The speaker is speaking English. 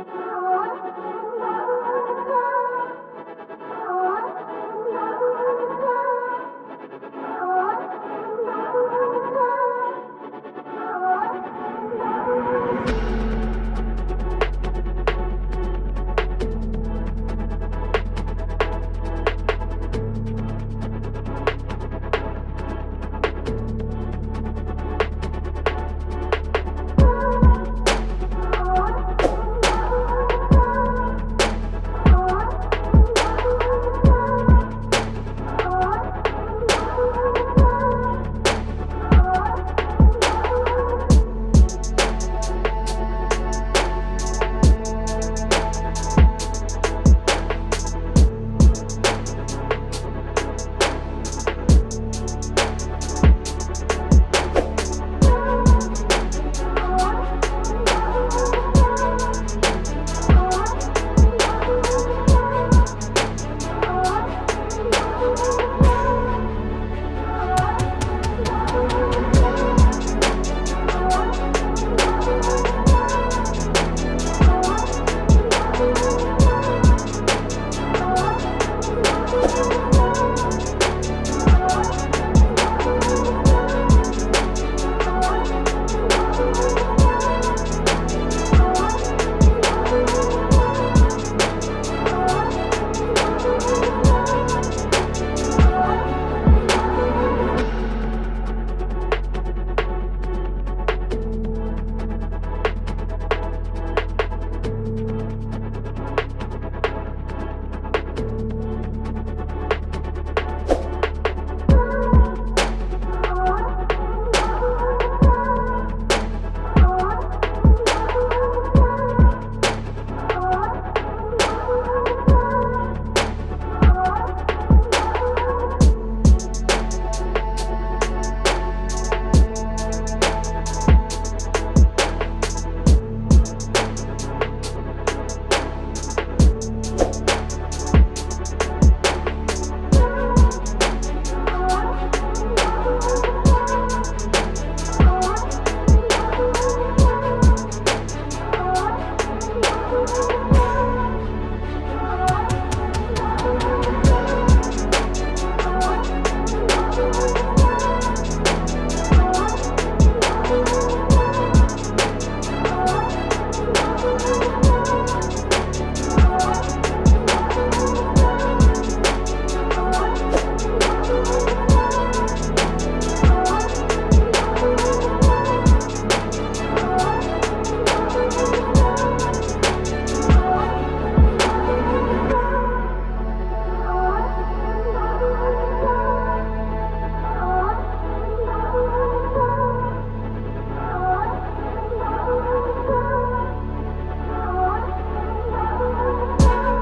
Oh.